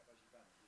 capacità.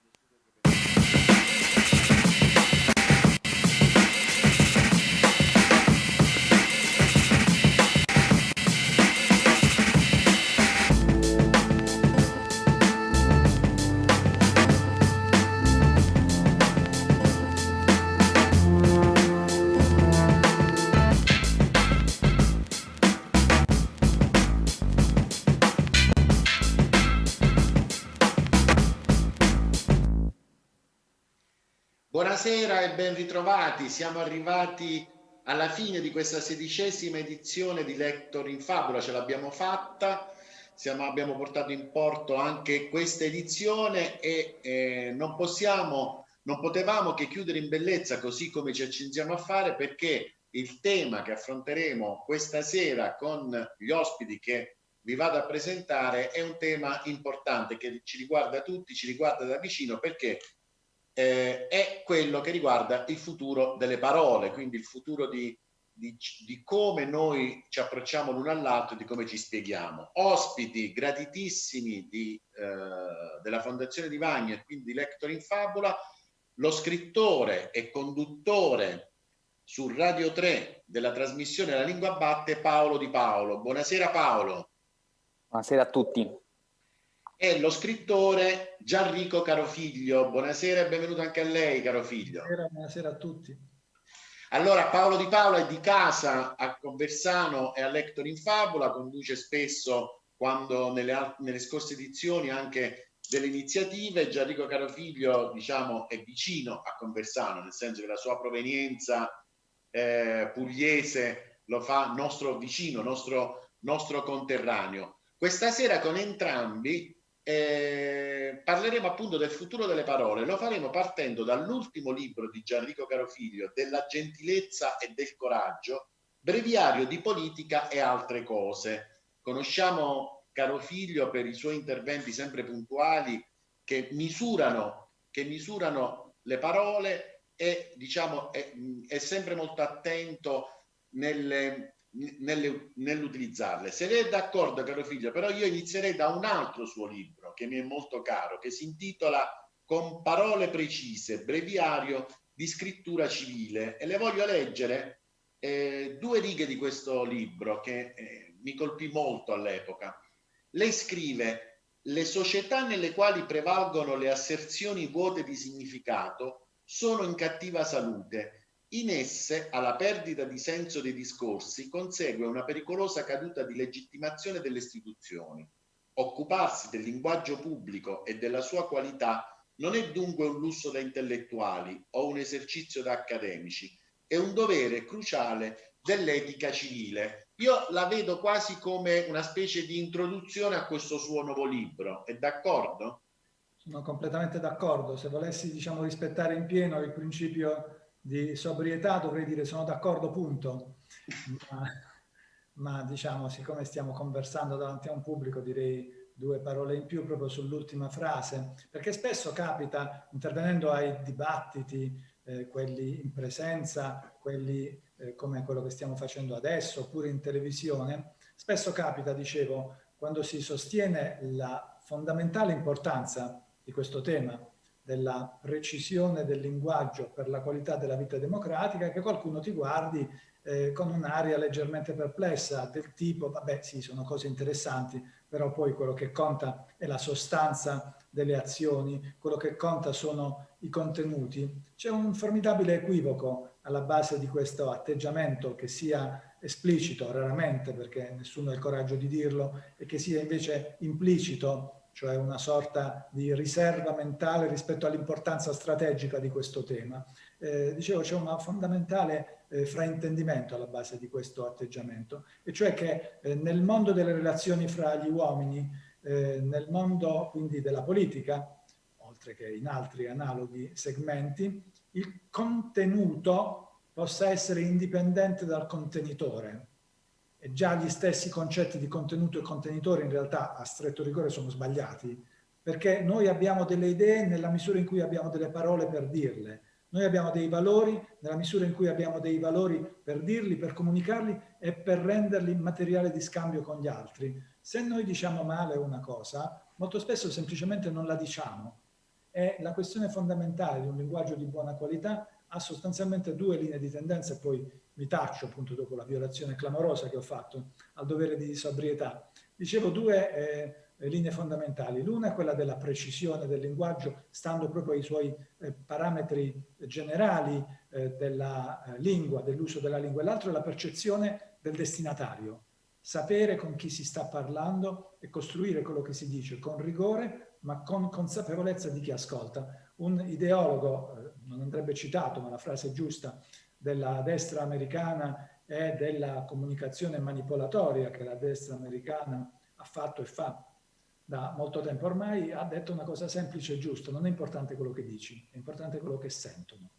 Buonasera e ben ritrovati. Siamo arrivati alla fine di questa sedicesima edizione di Lector in Fabula. Ce l'abbiamo fatta, Siamo, abbiamo portato in porto anche questa edizione e eh, non possiamo, non potevamo che chiudere in bellezza così come ci accingiamo a fare perché il tema che affronteremo questa sera con gli ospiti che vi vado a presentare è un tema importante che ci riguarda tutti, ci riguarda da vicino perché eh, è quello che riguarda il futuro delle parole, quindi il futuro di, di, di come noi ci approcciamo l'uno all'altro e di come ci spieghiamo. Ospiti gratitissimi di, eh, della Fondazione di Vagna e quindi di Lector in Fabula, lo scrittore e conduttore su Radio 3 della trasmissione La Lingua Batte Paolo Di Paolo. Buonasera Paolo. Buonasera a tutti è lo scrittore Gianrico Carofiglio. Buonasera e benvenuto anche a lei, Carofiglio. Buonasera, buonasera a tutti. Allora, Paolo Di Paolo è di casa a Conversano e a Lector in Fabula, conduce spesso, quando nelle, nelle scorse edizioni, anche delle iniziative. Gianrico Carofiglio, diciamo, è vicino a Conversano, nel senso che la sua provenienza eh, pugliese lo fa nostro vicino, nostro, nostro conterraneo. Questa sera con entrambi eh, parleremo appunto del futuro delle parole. Lo faremo partendo dall'ultimo libro di Gianrico Carofiglio, della gentilezza e del coraggio, breviario di politica e altre cose. Conosciamo Carofiglio per i suoi interventi sempre puntuali che misurano, che misurano le parole e diciamo è, è sempre molto attento nelle, nell'utilizzarle. Se lei è d'accordo, caro figlio, però io inizierei da un altro suo libro che mi è molto caro, che si intitola Con parole precise, breviario di scrittura civile e le voglio leggere eh, due righe di questo libro che eh, mi colpì molto all'epoca. Lei scrive le società nelle quali prevalgono le asserzioni vuote di significato sono in cattiva salute in esse, alla perdita di senso dei discorsi, consegue una pericolosa caduta di legittimazione delle istituzioni. Occuparsi del linguaggio pubblico e della sua qualità non è dunque un lusso da intellettuali o un esercizio da accademici, è un dovere cruciale dell'etica civile. Io la vedo quasi come una specie di introduzione a questo suo nuovo libro, è d'accordo? Sono completamente d'accordo, se volessi diciamo, rispettare in pieno il principio di sobrietà dovrei dire sono d'accordo punto, ma, ma, diciamo siccome stiamo conversando davanti a un pubblico direi due parole in più proprio sull'ultima frase, perché spesso capita intervenendo ai dibattiti, eh, quelli in presenza, quelli eh, come quello che stiamo facendo adesso, oppure in televisione, spesso capita, dicevo, quando si sostiene la fondamentale importanza di questo tema, della precisione del linguaggio per la qualità della vita democratica che qualcuno ti guardi eh, con un'aria leggermente perplessa del tipo, vabbè sì, sono cose interessanti, però poi quello che conta è la sostanza delle azioni, quello che conta sono i contenuti. C'è un formidabile equivoco alla base di questo atteggiamento che sia esplicito, raramente perché nessuno ha il coraggio di dirlo, e che sia invece implicito cioè una sorta di riserva mentale rispetto all'importanza strategica di questo tema. Eh, dicevo, c'è un fondamentale eh, fraintendimento alla base di questo atteggiamento, e cioè che eh, nel mondo delle relazioni fra gli uomini, eh, nel mondo quindi della politica, oltre che in altri analoghi segmenti, il contenuto possa essere indipendente dal contenitore, già gli stessi concetti di contenuto e contenitore in realtà a stretto rigore sono sbagliati, perché noi abbiamo delle idee nella misura in cui abbiamo delle parole per dirle, noi abbiamo dei valori nella misura in cui abbiamo dei valori per dirli, per comunicarli e per renderli materiale di scambio con gli altri. Se noi diciamo male una cosa, molto spesso semplicemente non la diciamo, E la questione fondamentale di un linguaggio di buona qualità ha sostanzialmente due linee di tendenza e poi mi taccio appunto dopo la violazione clamorosa che ho fatto al dovere di sobrietà. Dicevo due eh, linee fondamentali. L'una è quella della precisione del linguaggio, stando proprio ai suoi eh, parametri generali eh, della eh, lingua, dell'uso della lingua, e l'altro è la percezione del destinatario. Sapere con chi si sta parlando e costruire quello che si dice con rigore, ma con consapevolezza di chi ascolta. Un ideologo, eh, non andrebbe citato, ma la frase è giusta, della destra americana e della comunicazione manipolatoria che la destra americana ha fatto e fa da molto tempo ormai, ha detto una cosa semplice e giusta, non è importante quello che dici, è importante quello che sentono.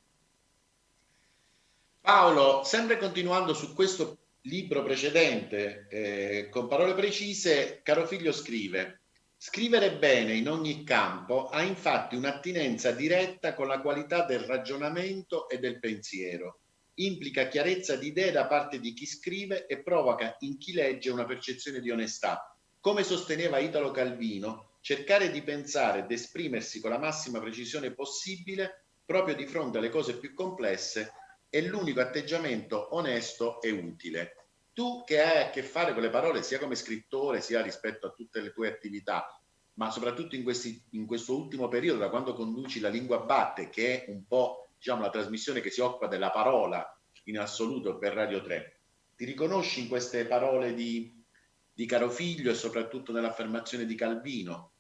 Paolo, sempre continuando su questo libro precedente, eh, con parole precise, caro figlio scrive Scrivere bene in ogni campo ha infatti un'attinenza diretta con la qualità del ragionamento e del pensiero implica chiarezza di idee da parte di chi scrive e provoca in chi legge una percezione di onestà. Come sosteneva Italo Calvino, cercare di pensare ed esprimersi con la massima precisione possibile proprio di fronte alle cose più complesse è l'unico atteggiamento onesto e utile. Tu che hai a che fare con le parole sia come scrittore sia rispetto a tutte le tue attività, ma soprattutto in, questi, in questo ultimo periodo, da quando conduci la lingua batte, che è un po' diciamo, la trasmissione che si occupa della parola in assoluto per Radio 3. Ti riconosci in queste parole di, di Caro Figlio e soprattutto nell'affermazione di Calvino?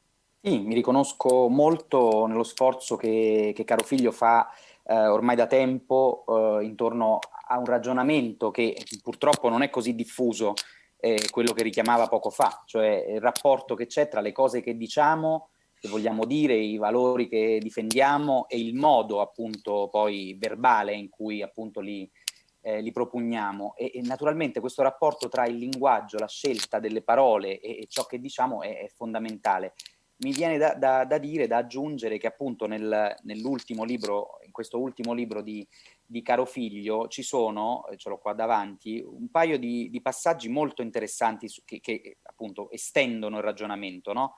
Sì, mi riconosco molto nello sforzo che, che Caro Figlio fa eh, ormai da tempo eh, intorno a un ragionamento che purtroppo non è così diffuso, eh, quello che richiamava poco fa, cioè il rapporto che c'è tra le cose che diciamo che vogliamo dire, i valori che difendiamo e il modo appunto poi verbale in cui appunto li, eh, li propugniamo e, e, naturalmente questo rapporto tra il linguaggio, la scelta delle parole e, e ciò che diciamo è, è fondamentale. Mi viene da, da, da, dire, da aggiungere che appunto nel, nell'ultimo libro, in questo ultimo libro di, di Caro Figlio ci sono, ce l'ho qua davanti, un paio di, di passaggi molto interessanti su, che, che, appunto estendono il ragionamento, no?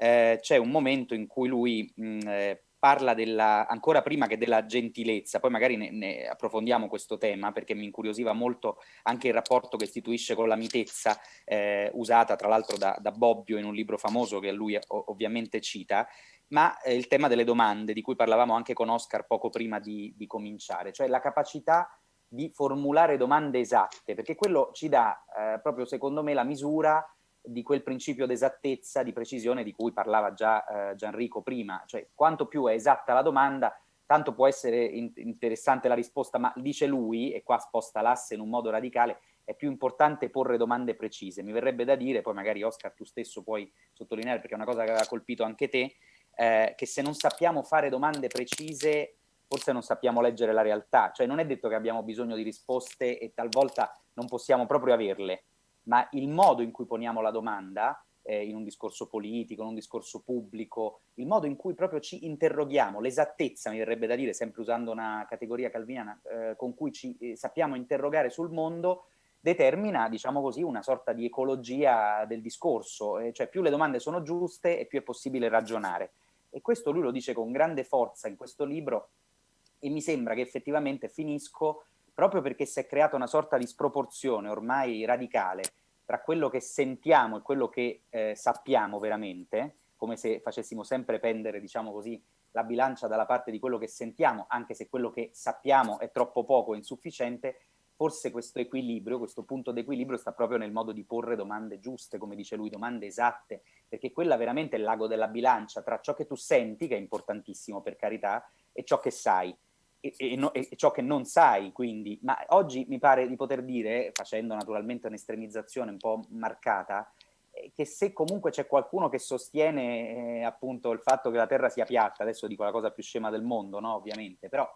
Eh, c'è un momento in cui lui mh, eh, parla della, ancora prima che della gentilezza, poi magari ne, ne, approfondiamo questo tema perché mi incuriosiva molto anche il rapporto che istituisce con la mitezza eh, usata tra l'altro da, da, Bobbio in un libro famoso che lui ovviamente cita, ma eh, il tema delle domande di cui parlavamo anche con Oscar poco prima di, di cominciare, cioè la capacità di formulare domande esatte, perché quello ci dà eh, proprio secondo me la misura di quel principio d'esattezza, di precisione di cui parlava già eh, Gianrico prima, cioè quanto più è esatta la domanda, tanto può essere in interessante la risposta, ma dice lui, e qua sposta l'asse in un modo radicale, è più importante porre domande precise. Mi verrebbe da dire, poi magari Oscar tu stesso puoi sottolineare, perché è una cosa che aveva colpito anche te, eh, che se non sappiamo fare domande precise, forse non sappiamo leggere la realtà. Cioè non è detto che abbiamo bisogno di risposte e talvolta non possiamo proprio averle ma il modo in cui poniamo la domanda eh, in un discorso politico, in un discorso pubblico, il modo in cui proprio ci interroghiamo, l'esattezza, mi verrebbe da dire, sempre usando una categoria calviniana, eh, con cui ci eh, sappiamo interrogare sul mondo, determina, diciamo così, una sorta di ecologia del discorso, eh, cioè più le domande sono giuste e più è possibile ragionare. E questo lui lo dice con grande forza in questo libro e mi sembra che effettivamente finisco proprio perché si è creata una sorta di sproporzione ormai radicale tra quello che sentiamo e quello che eh, sappiamo veramente, come se facessimo sempre pendere, diciamo così, la bilancia dalla parte di quello che sentiamo, anche se quello che sappiamo è troppo poco o insufficiente, forse questo equilibrio, questo punto d'equilibrio sta proprio nel modo di porre domande giuste, come dice lui, domande esatte, perché quella veramente è lago della bilancia tra ciò che tu senti, che è importantissimo per carità, e ciò che sai e, e, no, e, ciò che non sai, quindi, ma oggi mi pare di poter dire, facendo naturalmente un'estremizzazione un po' marcata, eh, che se comunque c'è qualcuno che sostiene eh, appunto il fatto che la Terra sia piatta, adesso dico la cosa più scema del mondo, no, ovviamente, però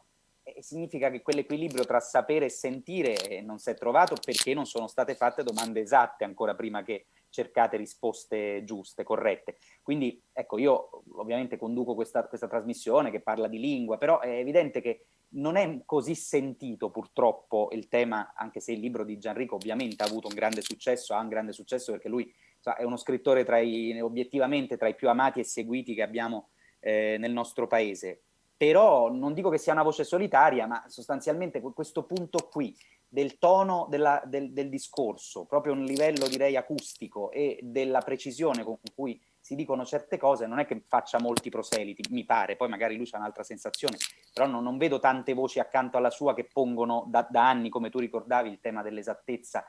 eh, significa che quell'equilibrio tra sapere e sentire eh, non si è trovato perché non sono state fatte domande esatte ancora prima che cercate risposte giuste, corrette. Quindi ecco, io ovviamente conduco questa, questa trasmissione che parla di lingua, però è evidente che non è così sentito purtroppo il tema, anche se il libro di Gianrico ovviamente ha avuto un grande successo, ha un grande successo perché lui cioè, è uno scrittore tra i, obiettivamente tra i più amati e seguiti che abbiamo eh, nel nostro paese. Però non dico che sia una voce solitaria, ma sostanzialmente questo punto qui del tono della, del, del discorso, proprio un livello direi acustico e della precisione con cui si dicono certe cose, non è che faccia molti proseliti, mi pare, poi magari lui c'ha un'altra sensazione, però non, non, vedo tante voci accanto alla sua che pongono da, da anni, come tu ricordavi, il tema dell'esattezza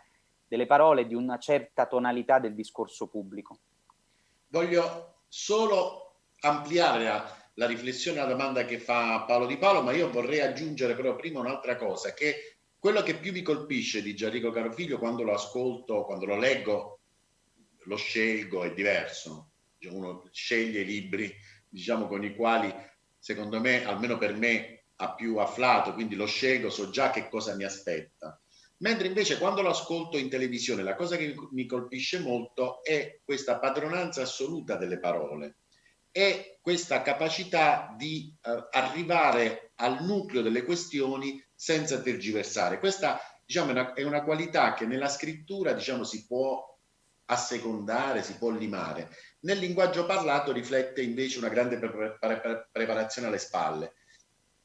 delle parole di una certa tonalità del discorso pubblico. Voglio solo ampliare la, la riflessione alla domanda che fa Paolo Di Paolo, ma io vorrei aggiungere però prima un'altra cosa, che quello che più mi colpisce di Gianrico Carofiglio quando lo ascolto, quando lo leggo, lo scelgo, è diverso. Uno sceglie i libri diciamo con i quali secondo me almeno per me ha più afflato quindi lo scelgo so già che cosa mi aspetta. Mentre invece quando lo ascolto in televisione la cosa che mi colpisce molto è questa padronanza assoluta delle parole. E questa capacità di eh, arrivare al nucleo delle questioni senza tergiversare questa diciamo è una, è una qualità che nella scrittura diciamo si può assecondare, si può limare. Nel linguaggio parlato riflette invece una grande pre pre preparazione alle spalle.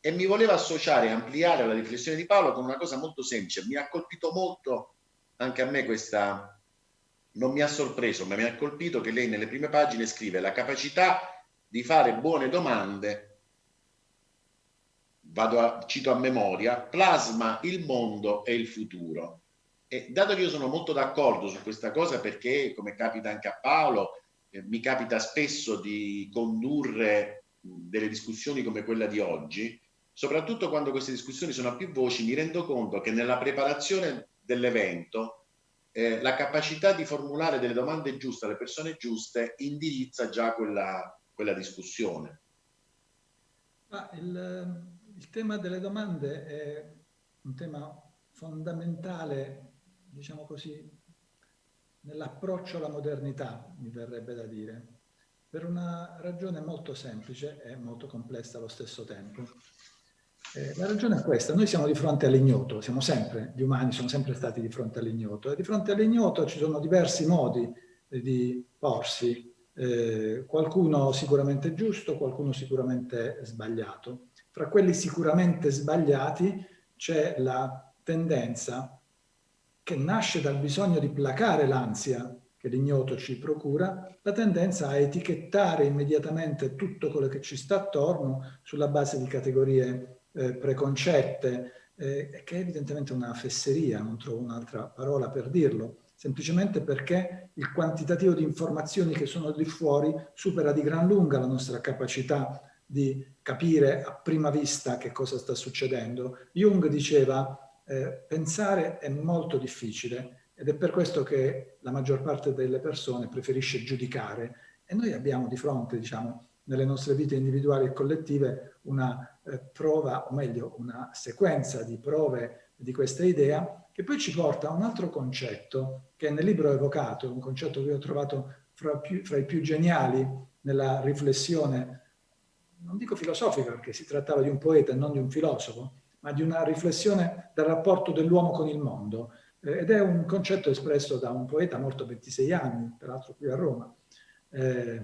E mi voleva associare ampliare la riflessione di Paolo con una cosa molto semplice. Mi ha colpito molto anche a me questa, non mi ha sorpreso, ma mi ha colpito che lei nelle prime pagine scrive la capacità di fare buone domande, vado a, cito a memoria, plasma il mondo e il futuro. E dato che io sono molto d'accordo su questa cosa perché, come capita anche a Paolo, eh, mi capita spesso di condurre delle discussioni come quella di oggi, soprattutto quando queste discussioni sono a più voci, mi rendo conto che nella preparazione dell'evento eh, la capacità di formulare delle domande giuste alle persone giuste indirizza già quella, quella discussione. Ah, il, il tema delle domande è un tema fondamentale diciamo così, nell'approccio alla modernità, mi verrebbe da dire, per una ragione molto semplice e molto complessa allo stesso tempo. Eh, la ragione è questa, noi siamo di fronte all'ignoto, siamo sempre, gli umani sono sempre stati di fronte all'ignoto, e di fronte all'ignoto ci sono diversi modi di porsi, eh, qualcuno sicuramente giusto, qualcuno sicuramente sbagliato. Fra quelli sicuramente sbagliati c'è la tendenza che nasce dal bisogno di placare l'ansia che l'ignoto ci procura, la tendenza a etichettare immediatamente tutto quello che ci sta attorno sulla base di categorie eh, preconcette, eh, che è evidentemente una fesseria, non trovo un'altra parola per dirlo, semplicemente perché il quantitativo di informazioni che sono lì fuori supera di gran lunga la nostra capacità di capire a prima vista che cosa sta succedendo. Jung diceva eh, pensare è molto difficile ed è per questo che la maggior parte delle persone preferisce giudicare e noi abbiamo di fronte, diciamo, nelle nostre vite individuali e collettive una eh, prova, o meglio, una sequenza di prove di questa idea che poi ci porta a un altro concetto che nel libro ho evocato, un concetto che ho trovato fra, più, fra i più geniali nella riflessione, non dico filosofica perché si trattava di un poeta e non di un filosofo, ma di una riflessione del rapporto dell'uomo con il mondo. Eh, ed è un concetto espresso da un poeta morto a 26 anni, peraltro qui a Roma, eh,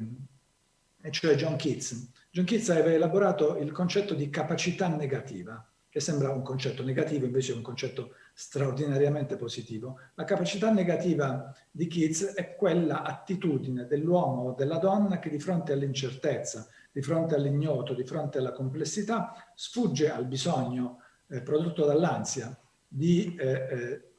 e cioè John Keats. John Keats aveva elaborato il concetto di capacità negativa, che sembra un concetto negativo, invece è un concetto straordinariamente positivo. La capacità negativa di Keats è quella attitudine dell'uomo o della donna che di fronte all'incertezza, di fronte all'ignoto, di fronte alla complessità, sfugge al bisogno eh, prodotto dall'ansia di eh, eh,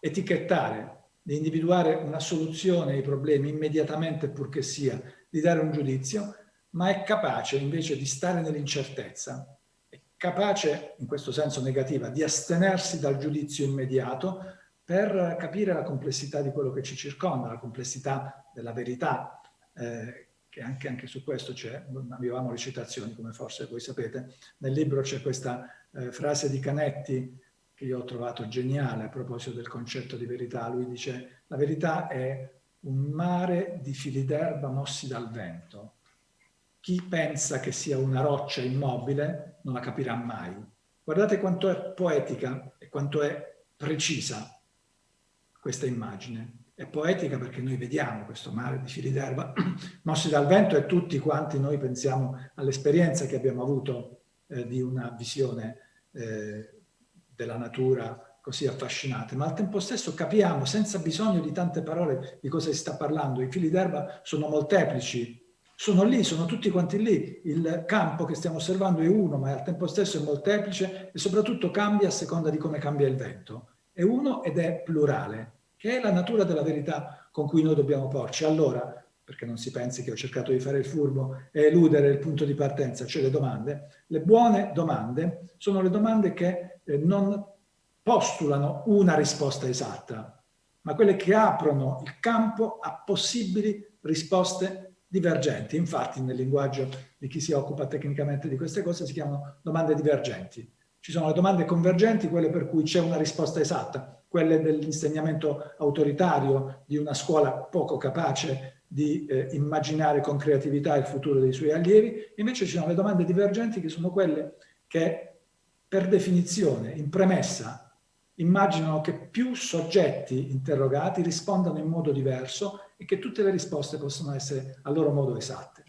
etichettare, di individuare una soluzione ai problemi immediatamente purché sia, di dare un giudizio, ma è capace invece di stare nell'incertezza, è capace, in questo senso negativa, di astenersi dal giudizio immediato per capire la complessità di quello che ci circonda, la complessità della verità, eh, che anche, anche, su questo c'è, avevamo le citazioni come forse voi sapete, nel libro c'è questa eh, frase di Canetti che io ho trovato geniale a proposito del concetto di verità. Lui dice la verità è un mare di fili d'erba mossi dal vento. Chi pensa che sia una roccia immobile non la capirà mai. Guardate quanto è poetica e quanto è precisa questa immagine. È poetica perché noi vediamo questo mare di fili d'erba mossi dal vento e tutti quanti noi pensiamo all'esperienza che abbiamo avuto eh, di una visione eh, della natura così affascinante, ma al tempo stesso capiamo senza bisogno di tante parole di cosa si sta parlando. I fili d'erba sono molteplici, sono lì, sono tutti quanti lì. Il campo che stiamo osservando è uno, ma al tempo stesso è molteplice e soprattutto cambia a seconda di come cambia il vento. È uno ed è plurale, che è la natura della verità con cui noi dobbiamo porci. Allora, perché non si pensi che ho cercato di fare il furbo e eludere il punto di partenza, cioè le domande, le buone domande sono le domande che eh, non postulano una risposta esatta, ma quelle che aprono il campo a possibili risposte divergenti. Infatti nel linguaggio di chi si occupa tecnicamente di queste cose si chiamano domande divergenti. Ci sono le domande convergenti, quelle per cui c'è una risposta esatta, quelle dell'insegnamento autoritario di una scuola poco capace di eh, immaginare con creatività il futuro dei suoi allievi, invece ci sono le domande divergenti che sono quelle che per definizione, in premessa, immaginano che più soggetti interrogati rispondano in modo diverso e che tutte le risposte possono essere a loro modo esatte.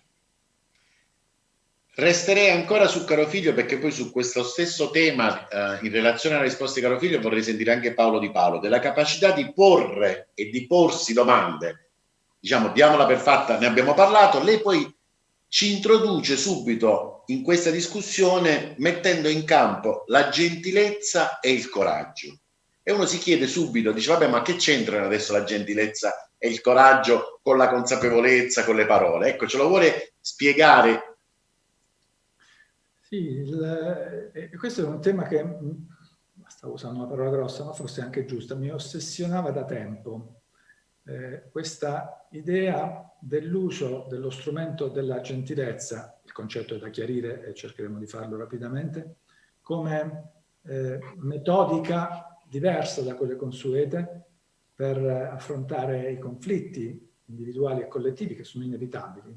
Resterei ancora su Carofiglio perché poi su questo stesso tema, eh, in relazione alla risposta di Carofiglio, vorrei sentire anche Paolo Di Paolo, della capacità di porre e di porsi domande. Diciamo, diamola per fatta, ne abbiamo parlato, lei poi ci introduce subito in questa discussione mettendo in campo la gentilezza e il coraggio. E uno si chiede subito, dice vabbè ma che c'entrano adesso la gentilezza e il coraggio con la consapevolezza, con le parole? Ecco, ce lo vuole spiegare? Sì, il, eh, questo è un tema che, mm, stavo usando una parola grossa, ma forse anche giusta, mi ossessionava da tempo eh, questa idea dell'uso dello strumento della gentilezza, il concetto è da chiarire e cercheremo di farlo rapidamente, come eh, metodica diversa da quelle consuete per affrontare i conflitti individuali e collettivi che sono inevitabili.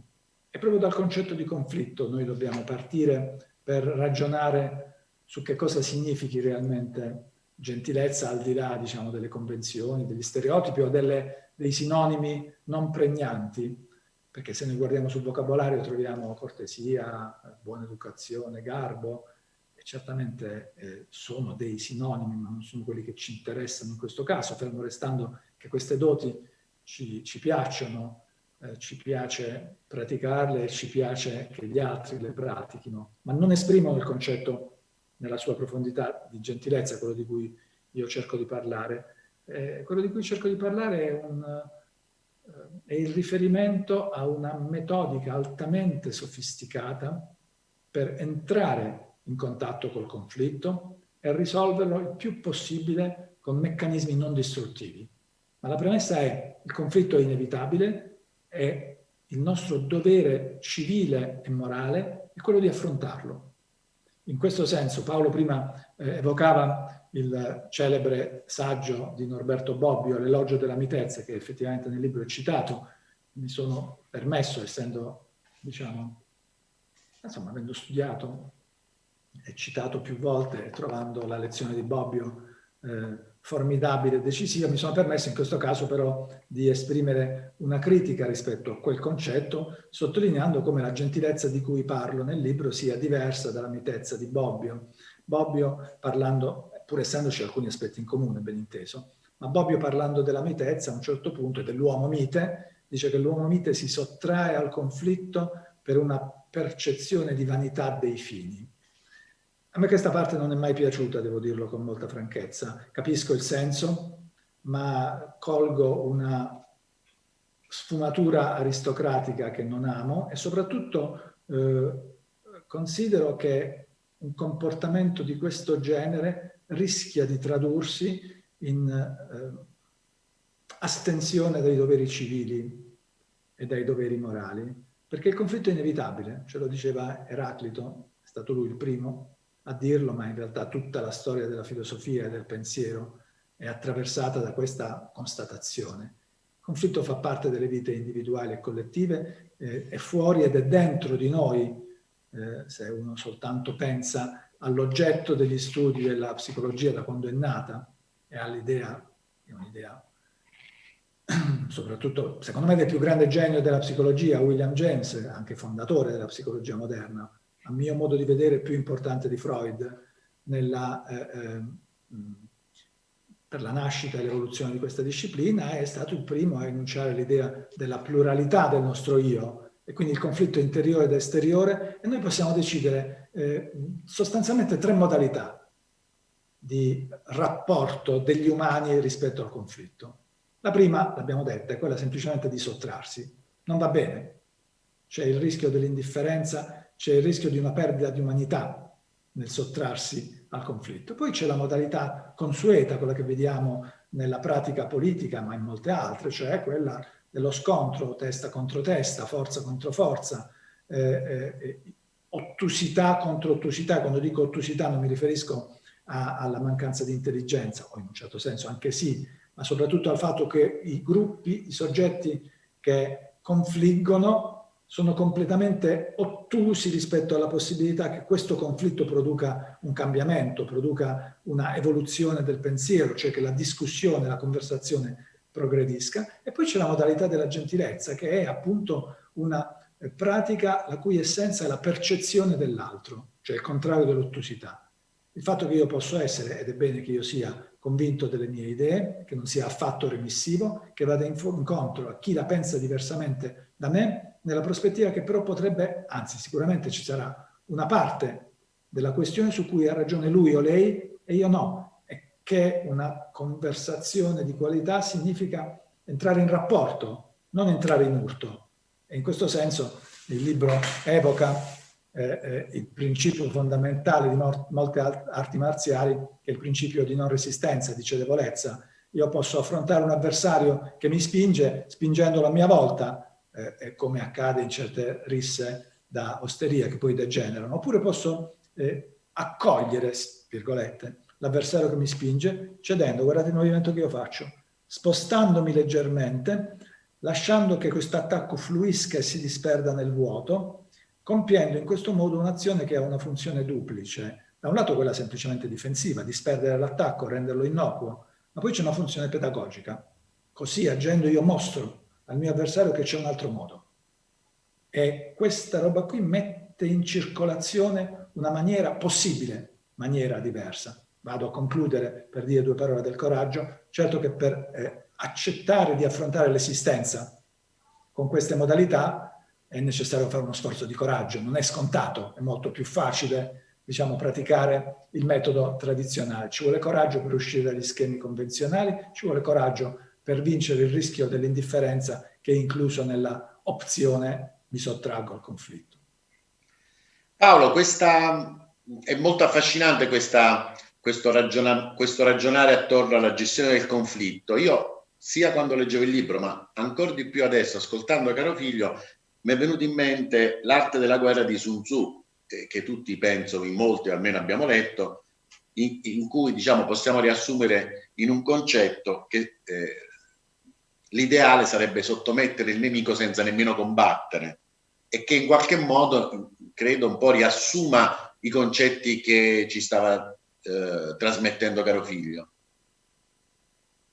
E proprio dal concetto di conflitto noi dobbiamo partire per ragionare su che cosa significhi realmente gentilezza al di là diciamo, delle convenzioni, degli stereotipi o delle dei sinonimi non pregnanti, perché se noi guardiamo sul vocabolario troviamo cortesia, buona educazione, garbo, e certamente eh, sono dei sinonimi, ma non sono quelli che ci interessano in questo caso, fermo restando che queste doti ci, ci piacciono, eh, ci piace praticarle e ci piace che gli altri le pratichino, ma non esprimono il concetto nella sua profondità di gentilezza, quello di cui io cerco di parlare, eh, quello di cui cerco di parlare è, un, eh, è il riferimento a una metodica altamente sofisticata per entrare in contatto col conflitto e risolverlo il più possibile con meccanismi non distruttivi. Ma la premessa è il conflitto è inevitabile, è il nostro dovere civile e morale è quello di affrontarlo. In questo senso Paolo prima eh, evocava il celebre saggio di Norberto Bobbio, L'elogio della mitezza, che effettivamente nel libro è citato, mi sono permesso, essendo, diciamo, insomma, avendo studiato e citato più volte, trovando la lezione di Bobbio eh, formidabile e decisiva, mi sono permesso in questo caso però di esprimere una critica rispetto a quel concetto, sottolineando come la gentilezza di cui parlo nel libro sia diversa dalla mitezza di Bobbio. Bobbio, parlando pur essendoci alcuni aspetti in comune, ben inteso. Ma Bobbio parlando della mitezza a un certo punto dell'uomo mite, dice che l'uomo mite si sottrae al conflitto per una percezione di vanità dei fini. A me questa parte non è mai piaciuta, devo dirlo con molta franchezza. Capisco il senso, ma colgo una sfumatura aristocratica che non amo e soprattutto eh, considero che un comportamento di questo genere rischia di tradursi in eh, astensione dai doveri civili e dai doveri morali, perché il conflitto è inevitabile, ce lo diceva Eraclito, è stato lui il primo a dirlo, ma in realtà tutta la storia della filosofia e del pensiero è attraversata da questa constatazione. Il conflitto fa parte delle vite individuali e collettive, eh, è fuori ed è dentro di noi, eh, se uno soltanto pensa all'oggetto degli studi della psicologia da quando è nata e all'idea, è un'idea soprattutto secondo me del più grande genio della psicologia, William James, anche fondatore della psicologia moderna, a mio modo di vedere più importante di Freud nella, eh, eh, per la nascita e l'evoluzione di questa disciplina, è stato il primo a enunciare l'idea della pluralità del nostro io e quindi il conflitto interiore ed esteriore e noi possiamo decidere eh, sostanzialmente tre modalità di rapporto degli umani rispetto al conflitto. La prima, l'abbiamo detta, è quella semplicemente di sottrarsi. Non va bene. C'è il rischio dell'indifferenza, c'è il rischio di una perdita di umanità nel sottrarsi al conflitto. Poi c'è la modalità consueta, quella che vediamo nella pratica politica, ma in molte altre, cioè quella dello scontro testa contro testa, forza contro forza, eh, eh, ottusità contro ottusità. Quando dico ottusità non mi riferisco a, alla mancanza di intelligenza, o in un certo senso anche sì, ma soprattutto al fatto che i gruppi, i soggetti che confliggono sono completamente ottusi rispetto alla possibilità che questo conflitto produca un cambiamento, produca una evoluzione del pensiero, cioè che la discussione, la conversazione progredisca. E poi c'è la modalità della gentilezza, che è appunto una pratica la cui essenza è la percezione dell'altro, cioè il contrario dell'ottusità. Il fatto che io posso essere, ed è bene che io sia convinto delle mie idee, che non sia affatto remissivo, che vada incontro a chi la pensa diversamente da me, nella prospettiva che però potrebbe, anzi sicuramente ci sarà una parte della questione su cui ha ragione lui o lei e io no, e che una conversazione di qualità significa entrare in rapporto, non entrare in urto. E in questo senso il libro evoca eh, eh, il principio fondamentale di molte arti marziali, che è il principio di non resistenza, di cedevolezza. Io posso affrontare un avversario che mi spinge, spingendolo a mia volta, eh, come accade in certe risse da osteria che poi degenerano, oppure posso eh, accogliere, virgolette, l'avversario che mi spinge, cedendo, guardate il movimento che io faccio, spostandomi leggermente, lasciando che questo attacco fluisca e si disperda nel vuoto, compiendo in questo modo un'azione che ha una funzione duplice. Da un lato quella semplicemente difensiva, disperdere l'attacco, renderlo innocuo, ma poi c'è una funzione pedagogica. Così agendo io mostro al mio avversario che c'è un altro modo. E questa roba qui mette in circolazione una maniera possibile, maniera diversa. Vado a concludere per dire due parole del coraggio. Certo che per eh, accettare di affrontare l'esistenza con queste modalità è necessario fare uno sforzo di coraggio, non è scontato, è molto più facile diciamo, praticare il metodo tradizionale. Ci vuole coraggio per uscire dagli schemi convenzionali, ci vuole coraggio per vincere il rischio dell'indifferenza che è incluso nella opzione mi sottraggo al conflitto. Paolo, questa, è molto affascinante questa, questo, ragiona, questo ragionare attorno alla gestione del conflitto. Io sia quando leggevo il libro, ma ancora di più adesso, ascoltando caro figlio, mi è venuto in mente l'arte della guerra di Sun Tzu, che tutti penso, in molti almeno abbiamo letto, in, in cui diciamo, possiamo riassumere in un concetto che eh, l'ideale sarebbe sottomettere il nemico senza nemmeno combattere e che in qualche modo, credo, un po' riassuma i concetti che ci stava eh, trasmettendo caro figlio.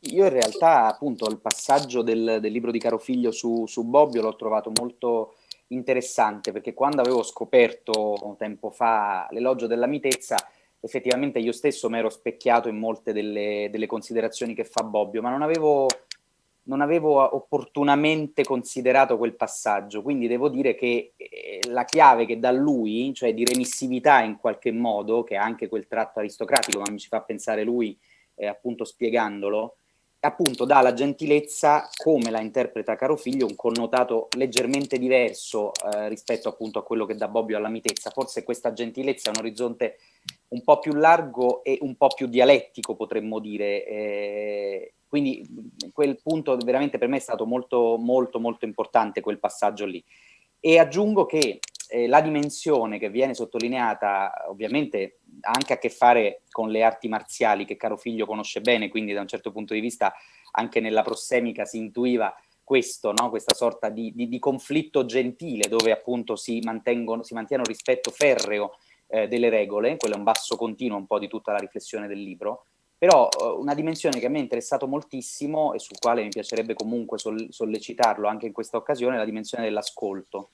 Io in realtà appunto il passaggio del, del libro di Caro Figlio su, su Bobbio l'ho trovato molto interessante perché quando avevo scoperto tempo fa l'elogio della mitezza effettivamente io stesso mi ero specchiato in molte delle, delle, considerazioni che fa Bobbio ma non avevo, non avevo opportunamente considerato quel passaggio. Quindi devo dire che eh, la chiave che dà lui cioè di remissività in qualche modo che ha anche quel tratto aristocratico ma mi ci fa pensare lui eh, appunto spiegandolo appunto dà alla gentilezza, come la interpreta Caro Figlio, un connotato leggermente diverso eh, rispetto appunto a quello che dà Bobbio alla mitezza. Forse questa gentilezza è un orizzonte un po' più largo e un po' più dialettico, potremmo dire. Eh, quindi quel punto veramente per me è stato molto, molto, molto importante quel passaggio lì. E aggiungo che eh, la dimensione che viene sottolineata ovviamente ha anche a che fare con le arti marziali che caro figlio conosce bene, quindi da un certo punto di vista anche nella prossemica si intuiva questo, no? questa sorta di, di, di, conflitto gentile dove appunto si, mantengono, si mantiene un rispetto ferreo eh, delle regole, quello è un basso continuo un po' di tutta la riflessione del libro, Però eh, una dimensione che a me è interessato moltissimo e sul quale mi piacerebbe comunque sollecitarlo anche in questa occasione è la dimensione dell'ascolto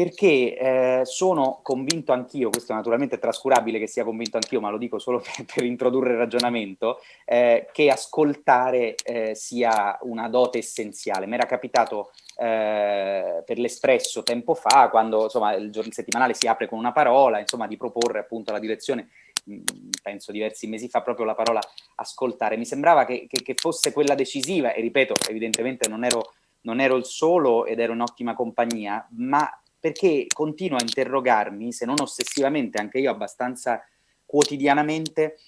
perché eh, sono convinto anch'io, questo naturalmente è trascurabile che sia convinto anch'io, ma lo dico solo per, per introdurre il ragionamento, eh, che ascoltare eh, sia una dote essenziale. Mi era capitato eh, per l'Espresso tempo fa, quando insomma, il, giorno, settimanale si apre con una parola, insomma, di proporre appunto la direzione, mm, penso diversi mesi fa, proprio la parola ascoltare. Mi sembrava che, che, che fosse quella decisiva, e ripeto, evidentemente non ero non ero il solo ed ero in ottima compagnia, ma perché continuo a interrogarmi, se non ossessivamente, anche io abbastanza quotidianamente,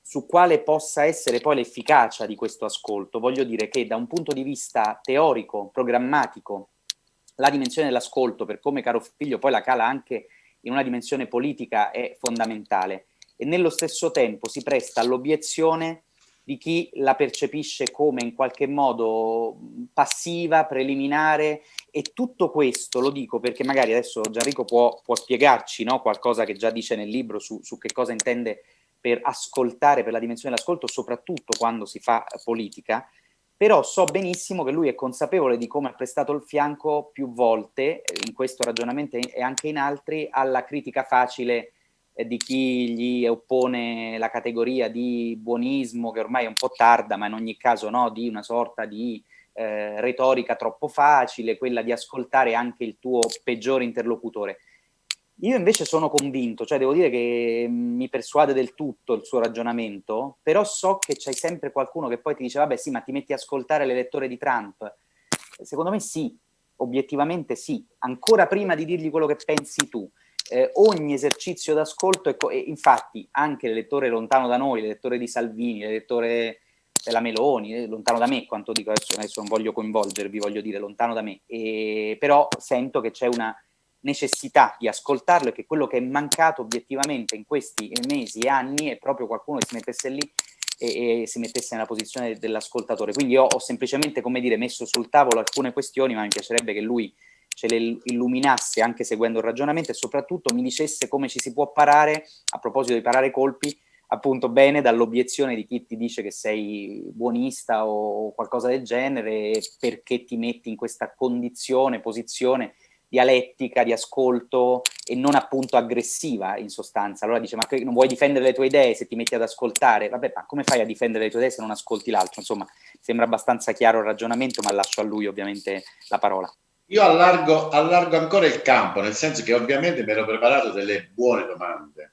su quale possa essere poi l'efficacia di questo ascolto. Voglio dire che da un punto di vista teorico, programmatico, la dimensione dell'ascolto, per come caro figlio poi la cala anche in una dimensione politica, è fondamentale. E nello stesso tempo si presta all'obiezione di chi la percepisce come in qualche modo passiva, preliminare e tutto questo lo dico perché magari adesso Gianrico può, può spiegarci no, qualcosa che già dice nel libro su, su che cosa intende per ascoltare, per la dimensione dell'ascolto, soprattutto quando si fa politica, però so benissimo che lui è consapevole di come ha prestato il fianco più volte, in questo ragionamento e anche in altri, alla critica facile di chi gli oppone la categoria di buonismo, che ormai è un po' tarda, ma in ogni caso no, di una sorta di eh, retorica troppo facile, quella di ascoltare anche il tuo peggiore interlocutore. Io invece sono convinto, cioè devo dire che mi persuade del tutto il suo ragionamento, però so che c'è sempre qualcuno che poi ti dice vabbè sì, ma ti metti a ascoltare l'elettore di Trump. Secondo me sì, obiettivamente sì, ancora prima di dirgli quello che pensi tu eh, ogni esercizio d'ascolto, e infatti anche l'elettore lontano da noi, l'elettore di Salvini, l'elettore della Meloni, eh, lontano da me, quanto dico adesso, adesso non voglio coinvolgervi, voglio dire lontano da me, e, però sento che c'è una necessità di ascoltarlo e che quello che è mancato obiettivamente in questi mesi e anni è proprio qualcuno che si mettesse lì e, e si mettesse nella posizione dell'ascoltatore. Quindi io ho semplicemente, come dire, messo sul tavolo alcune questioni, ma mi piacerebbe che lui ce le illuminasse anche seguendo il ragionamento e soprattutto mi dicesse come ci si può parare, a proposito di parare colpi, appunto bene dall'obiezione di chi ti dice che sei buonista o qualcosa del genere perché ti metti in questa condizione, posizione dialettica, di ascolto e non appunto aggressiva in sostanza. Allora dice ma non vuoi difendere le tue idee se ti metti ad ascoltare? Vabbè ma come fai a difendere le tue idee se non ascolti l'altro? Insomma sembra abbastanza chiaro il ragionamento ma lascio a lui ovviamente la parola. Io allargo, allargo, ancora il campo, nel senso che ovviamente mi ero preparato delle buone domande,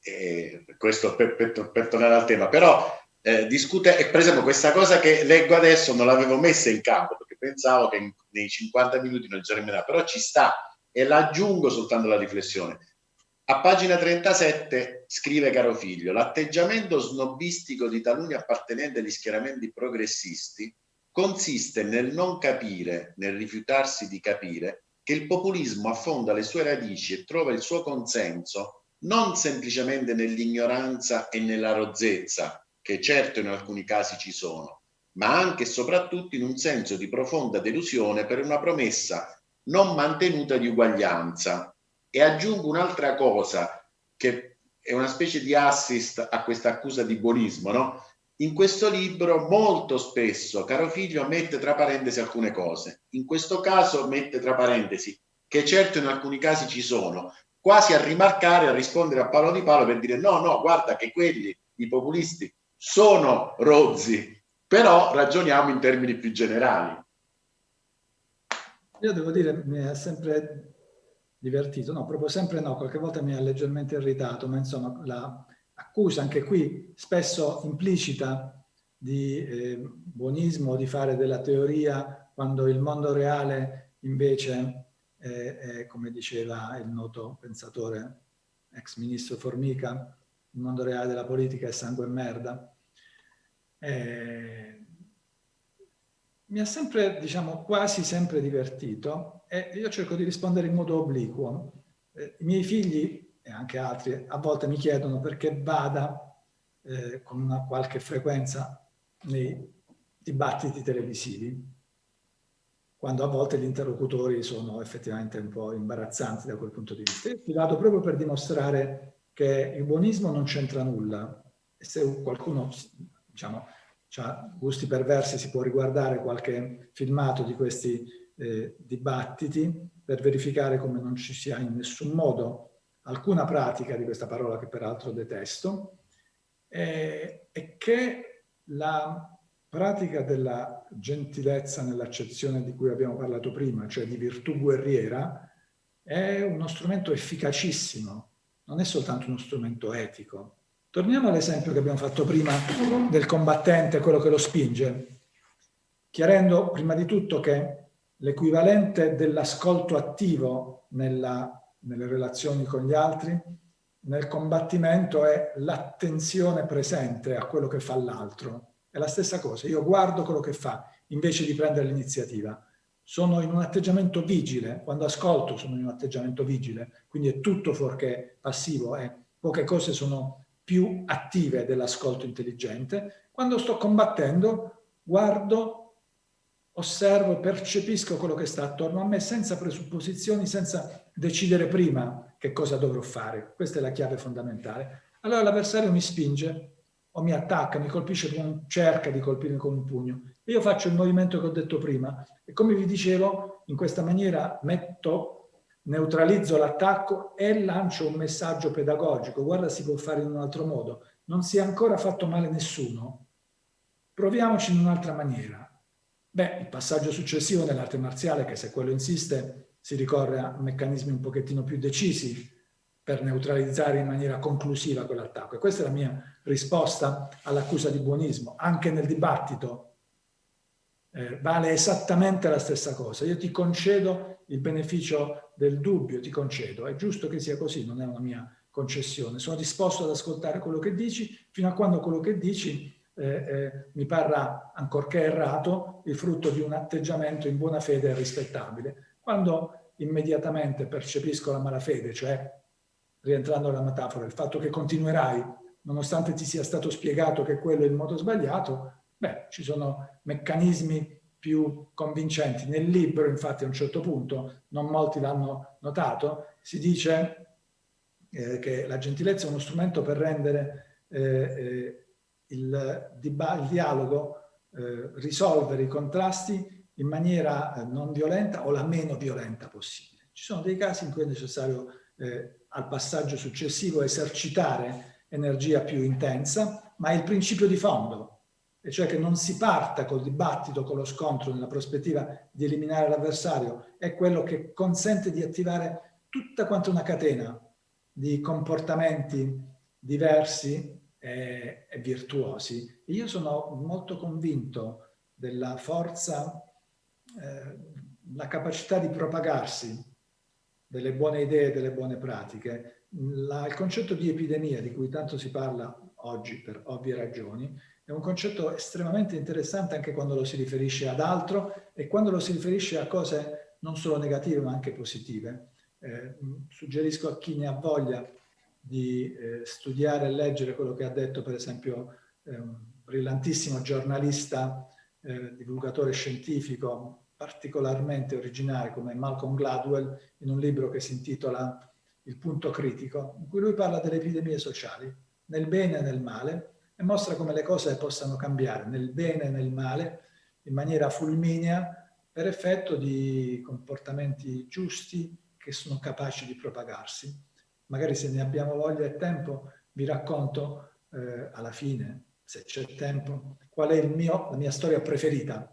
e questo per, per, per tornare al tema, però eh, discute, per esempio questa cosa che leggo adesso non l'avevo messa in campo, perché pensavo che in, nei 50 minuti non germinerà, però ci sta e l'aggiungo soltanto la riflessione. A pagina 37 scrive caro figlio, l'atteggiamento snobistico di taluni appartenenti agli schieramenti progressisti consiste nel non capire, nel rifiutarsi di capire, che il populismo affonda le sue radici e trova il suo consenso non semplicemente nell'ignoranza e nella rozzezza, che certo in alcuni casi ci sono, ma anche e soprattutto in un senso di profonda delusione per una promessa non mantenuta di uguaglianza. E aggiungo un'altra cosa, che è una specie di assist a questa accusa di buonismo, no? In questo libro molto spesso caro figlio mette tra parentesi alcune cose. In questo caso mette tra parentesi che certo in alcuni casi ci sono, quasi a rimarcare, a rispondere a Paolo Di Paolo per dire no, no, guarda che quelli, i populisti, sono rozzi, però ragioniamo in termini più generali. Io devo dire, mi ha sempre divertito, no, proprio sempre no, qualche volta mi ha leggermente irritato, ma insomma la, accusa anche qui spesso implicita di eh, buonismo, di fare della teoria, quando il mondo reale invece è, è, come diceva il noto pensatore ex ministro Formica, il mondo reale della politica è sangue e merda. Eh, mi ha sempre, diciamo, quasi sempre divertito e io cerco di rispondere in modo obliquo. Eh, I miei figli e anche altri a volte mi chiedono perché vada eh, con una qualche frequenza nei dibattiti televisivi, quando a volte gli interlocutori sono effettivamente un po' imbarazzanti da quel punto di vista. Io ci vado proprio per dimostrare che il buonismo non c'entra nulla se qualcuno diciamo, ha gusti perversi si può riguardare qualche filmato di questi eh, dibattiti per verificare come non ci sia in nessun modo alcuna pratica di questa parola che peraltro detesto eh, e che la pratica della gentilezza nell'accezione di cui abbiamo parlato prima, cioè di virtù guerriera, è uno strumento efficacissimo, non è soltanto uno strumento etico. Torniamo all'esempio che abbiamo fatto prima del combattente, quello che lo spinge, chiarendo prima di tutto che l'equivalente dell'ascolto attivo nella, nelle relazioni con gli altri, nel combattimento è l'attenzione presente a quello che fa l'altro. È la stessa cosa, io guardo quello che fa invece di prendere l'iniziativa sono in un atteggiamento vigile, quando ascolto sono in un atteggiamento vigile, quindi è tutto fuorché passivo e poche cose sono più attive dell'ascolto intelligente. Quando sto combattendo, guardo, osservo, percepisco quello che sta attorno a me senza presupposizioni, senza decidere prima che cosa dovrò fare. Questa è la chiave fondamentale. Allora l'avversario mi spinge o mi attacca, mi colpisce, con, cerca di colpirmi con un pugno. Io faccio il movimento che ho detto prima e come vi dicevo, in questa maniera metto, neutralizzo l'attacco e lancio un messaggio pedagogico. Guarda, si può fare in un altro modo. Non si è ancora fatto male nessuno. Proviamoci in un'altra maniera. Beh, il passaggio successivo nell'arte marziale, che se quello insiste, si ricorre a meccanismi un pochettino più decisi per neutralizzare in maniera conclusiva quell'attacco. E questa è la mia risposta all'accusa di buonismo. Anche nel dibattito eh, vale esattamente la stessa cosa. Io ti concedo il beneficio del dubbio, ti concedo. È giusto che sia così, non è una mia concessione. Sono disposto ad ascoltare quello che dici fino a quando quello che dici eh, eh, mi parrà, ancorché errato, il frutto di un atteggiamento in buona fede e rispettabile. Quando immediatamente percepisco la malafede, cioè, rientrando nella metafora, il fatto che continuerai, nonostante ti sia stato spiegato che quello è il modo sbagliato, Beh, ci sono meccanismi più convincenti. Nel libro, infatti, a un certo punto, non molti l'hanno notato, si dice eh, che la gentilezza è uno strumento per rendere eh, eh il, il, dialogo, eh, risolvere i contrasti in maniera eh, non violenta o la meno violenta possibile. Ci sono dei casi in cui è necessario eh, al passaggio successivo esercitare energia più intensa, ma è il principio di fondo e cioè che non si parta col dibattito, con lo scontro nella prospettiva di eliminare l'avversario, è quello che consente di attivare tutta quanta una catena di comportamenti diversi e, e virtuosi. io sono molto convinto della forza, eh, la capacità di propagarsi delle buone idee, delle buone pratiche. La, il concetto di epidemia, di cui tanto si parla oggi per ovvie ragioni, è un concetto estremamente interessante anche quando lo si riferisce ad altro e quando lo si riferisce a cose non solo negative ma anche positive. Eh, suggerisco a chi ne ha voglia di eh, studiare e leggere quello che ha detto per esempio eh, un brillantissimo giornalista, eh, divulgatore scientifico particolarmente originale come Malcolm Gladwell in un libro che si intitola Il punto critico, in cui lui parla delle epidemie sociali, nel bene e nel male, e mostra come le cose possano cambiare nel bene e nel male in maniera fulminea per effetto di comportamenti giusti che sono capaci di propagarsi. Magari se ne abbiamo voglia e tempo vi racconto eh, alla fine, se c'è tempo, qual è mio, la mia storia preferita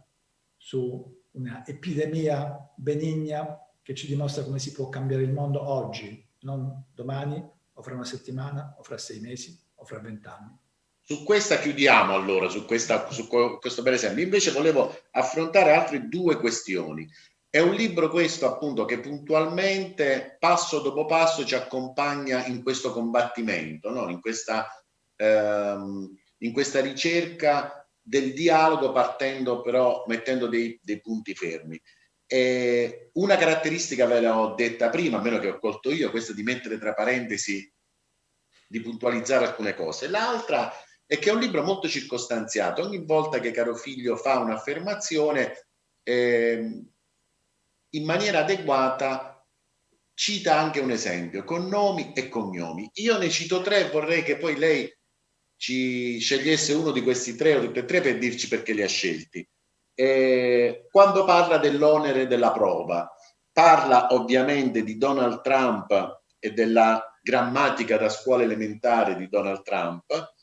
su una epidemia benigna che ci dimostra come si può cambiare il mondo oggi, non domani o fra una settimana o fra sei mesi o fra vent'anni. Su questa chiudiamo allora, su, questa, su questo bel esempio. Invece volevo affrontare altre due questioni. È un libro questo appunto che puntualmente, passo dopo passo, ci accompagna in questo combattimento, no? in, questa, ehm, in questa ricerca del dialogo partendo però, mettendo dei, dei punti fermi. E una caratteristica ve l'ho detta prima, a meno che ho colto io, questa di mettere tra parentesi, di puntualizzare alcune cose. L'altra è che è un libro molto circostanziato. Ogni volta che caro figlio fa un'affermazione, eh, in maniera adeguata cita anche un esempio, con nomi e cognomi. Io ne cito tre, vorrei che poi lei ci scegliesse uno di questi tre o tutti e tre per dirci perché li ha scelti. Eh, quando parla dell'onere della prova, parla ovviamente di Donald Trump e della grammatica da scuola elementare di Donald Trump,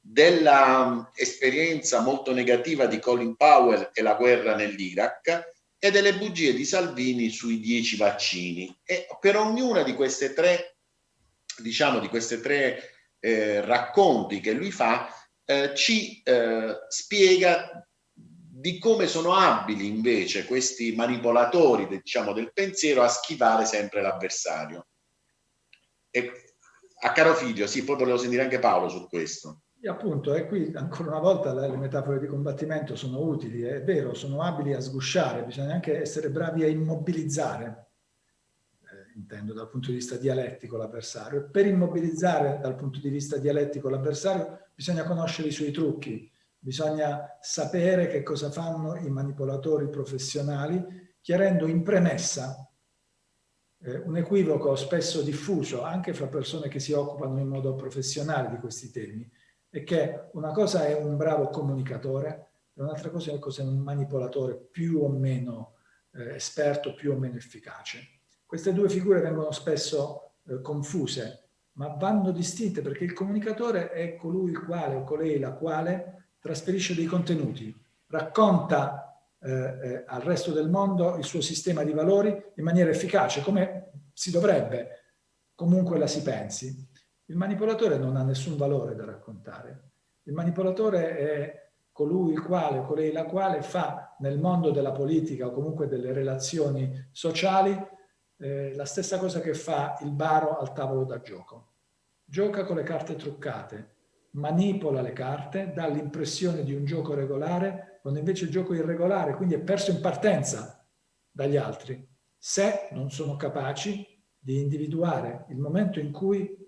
dell'esperienza molto negativa di Colin Powell e la guerra nell'Iraq e delle bugie di Salvini sui dieci vaccini. E per ognuna di queste tre, diciamo, di queste tre eh, racconti che lui fa, eh, ci eh, spiega di come sono abili invece questi manipolatori diciamo, del pensiero a schivare sempre l'avversario. a caro figlio, sì, poi volevo sentire anche Paolo su questo. E appunto, e qui ancora una volta le metafore di combattimento sono utili, è vero, sono abili a sgusciare, bisogna anche essere bravi a immobilizzare, intendo dal punto di vista dialettico l'avversario. Per immobilizzare dal punto di vista dialettico l'avversario bisogna conoscere i suoi trucchi, bisogna sapere che cosa fanno i manipolatori professionali, chiarendo in premessa eh, un equivoco spesso diffuso anche fra persone che si occupano in modo professionale di questi temi, è che una cosa è un bravo comunicatore e un'altra cosa è un manipolatore più o meno eh, esperto, più o meno efficace. Queste due figure vengono spesso eh, confuse, ma vanno distinte perché il comunicatore è colui il quale o colei la quale trasferisce dei contenuti, racconta eh, eh, al resto del mondo il suo sistema di valori in maniera efficace, come si dovrebbe, comunque la si pensi. Il manipolatore non ha nessun valore da raccontare. Il manipolatore è colui il quale o colei la quale fa nel mondo della politica o comunque delle relazioni sociali eh, la stessa cosa che fa il baro al tavolo da gioco. Gioca con le carte truccate, manipola le carte, dà l'impressione di un gioco regolare, quando invece il gioco è irregolare, quindi è perso in partenza dagli altri, se non sono capaci di individuare il momento in cui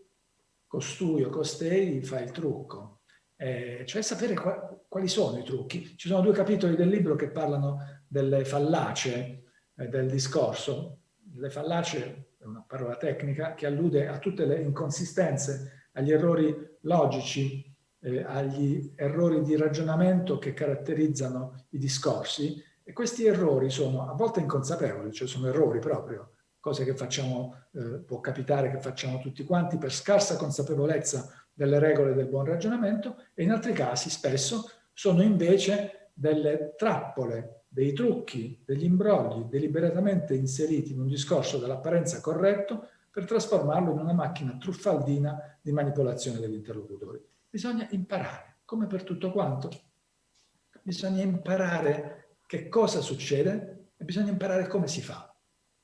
costui o costei fa il trucco. Eh, cioè sapere qua, quali sono i trucchi. Ci sono due capitoli del libro che parlano delle fallacie eh, del discorso. Le fallacie è una parola tecnica che allude a tutte le inconsistenze, agli errori logici, eh, agli errori di ragionamento che caratterizzano i discorsi. E questi errori sono a volte inconsapevoli, cioè sono errori proprio, cose che facciamo, eh, può capitare che facciamo tutti quanti per scarsa consapevolezza delle regole del buon ragionamento e in altri casi spesso sono invece delle trappole, dei trucchi, degli imbrogli deliberatamente inseriti in un discorso dall'apparenza corretto per trasformarlo in una macchina truffaldina di manipolazione degli interlocutori. Bisogna imparare, come per tutto quanto, bisogna imparare che cosa succede e bisogna imparare come si fa.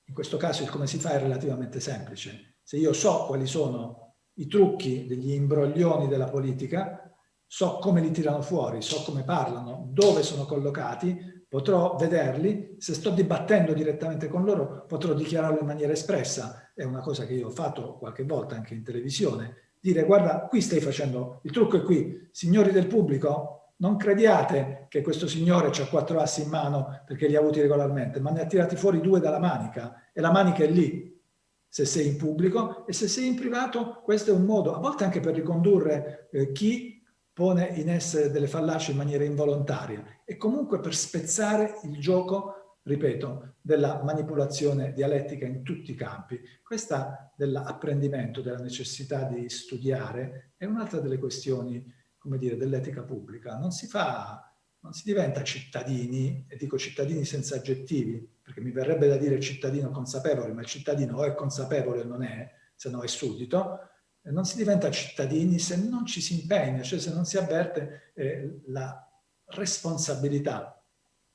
In questo caso il come si fa è relativamente semplice. Se io so quali sono i trucchi degli imbroglioni della politica, so come li tirano fuori, so come parlano, dove sono collocati, potrò vederli, se sto dibattendo direttamente con loro potrò dichiararlo in maniera espressa, è una cosa che io ho fatto qualche volta anche in televisione, dire guarda qui stai facendo, il trucco è qui, signori del pubblico non crediate che questo signore ha quattro assi in mano perché li ha avuti regolarmente, ma ne ha tirati fuori due dalla manica. E la manica è lì, se sei in pubblico e se sei in privato questo è un modo, a volte anche per ricondurre eh, chi pone in essere delle fallaci in maniera involontaria e comunque per spezzare il gioco, ripeto, della manipolazione dialettica in tutti i campi. Questa dell'apprendimento, della necessità di studiare è un'altra delle questioni come dire, dell'etica pubblica. Non si fa, non si diventa cittadini, e dico cittadini senza aggettivi, perché mi verrebbe da dire cittadino consapevole, ma il cittadino o è consapevole o non è, se no è suddito, non si diventa cittadini se non ci si impegna, cioè se non si avverte eh, la responsabilità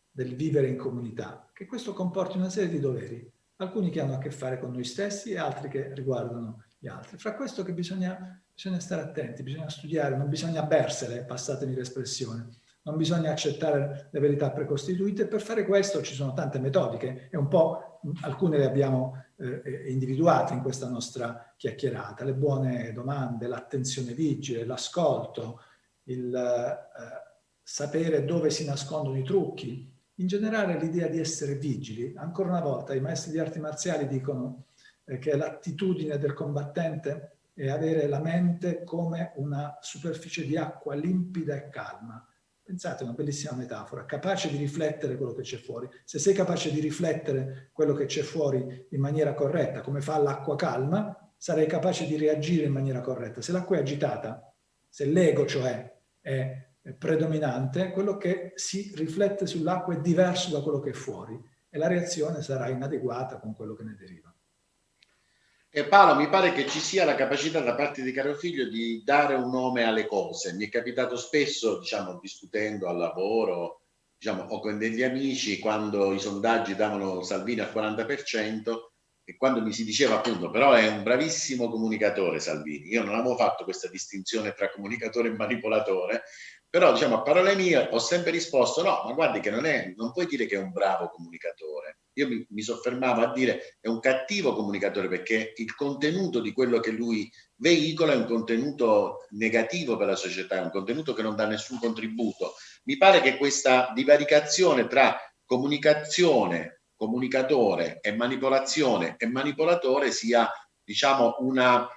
del vivere in comunità, che questo comporti una serie di doveri, alcuni che hanno a che fare con noi stessi e altri che riguardano gli altri. Fra questo che bisogna bisogna stare attenti, bisogna studiare, non bisogna bersele, passatemi l'espressione, non bisogna accettare le verità precostituite. Per fare questo ci sono tante metodiche e un po' alcune le abbiamo eh, individuate in questa nostra chiacchierata. Le buone domande, l'attenzione vigile, l'ascolto, il eh, sapere dove si nascondono i trucchi. In generale l'idea di essere vigili. Ancora una volta i maestri di arti marziali dicono eh, che l'attitudine del combattente è avere la mente come una superficie di acqua limpida e calma. Pensate, una bellissima metafora, capace di riflettere quello che c'è fuori. Se sei capace di riflettere quello che c'è fuori in maniera corretta, come fa l'acqua calma, sarai capace di reagire in maniera corretta. Se l'acqua è agitata, se l'ego cioè è predominante, quello che si riflette sull'acqua è diverso da quello che è fuori e la reazione sarà inadeguata con quello che ne deriva. E Paolo, mi pare che ci sia la capacità da parte di caro figlio di dare un nome alle cose. Mi è capitato spesso, diciamo, discutendo al lavoro, diciamo, o con degli amici, quando i sondaggi davano Salvini al 40%, e quando mi si diceva appunto, però è un bravissimo comunicatore Salvini. Io non avevo fatto questa distinzione tra comunicatore e manipolatore, però diciamo a parole mie ho sempre risposto no, ma guardi che non, è, non puoi dire che è un bravo comunicatore. Io mi, mi soffermavo a dire è un cattivo comunicatore perché il contenuto di quello che lui veicola è un contenuto negativo per la società, è un contenuto che non dà nessun contributo. Mi pare che questa divaricazione tra comunicazione, comunicatore e manipolazione e manipolatore sia diciamo una